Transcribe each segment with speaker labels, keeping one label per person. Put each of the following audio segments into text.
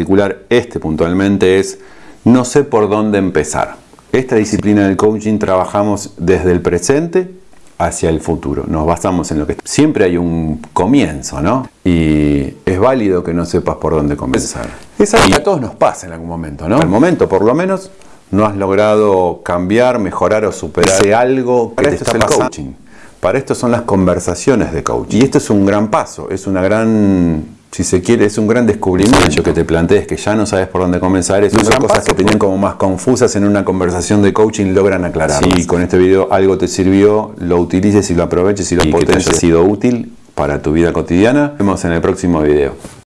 Speaker 1: particular, este puntualmente es no sé por dónde empezar. Esta disciplina del coaching trabajamos desde el presente hacia el futuro. Nos basamos en lo que siempre hay un comienzo, ¿no? Y es válido que no sepas por dónde comenzar. Es y a todos nos pasa en algún momento, ¿no? Al momento, por lo menos, no has logrado cambiar, mejorar o superar algo que Para te esto está es el coaching. Para esto son las conversaciones de coaching. Y esto es un gran paso, es una gran si se quiere, es un gran descubrimiento que te plantees que ya no sabes por dónde comenzar. Es una cosas que tenían como más confusas en una conversación de coaching logran aclarar. Si con este video algo te sirvió, lo utilices y lo aproveches y lo. Que te haya sido útil para tu vida cotidiana. Nos vemos en el próximo video.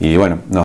Speaker 1: Y bueno, no.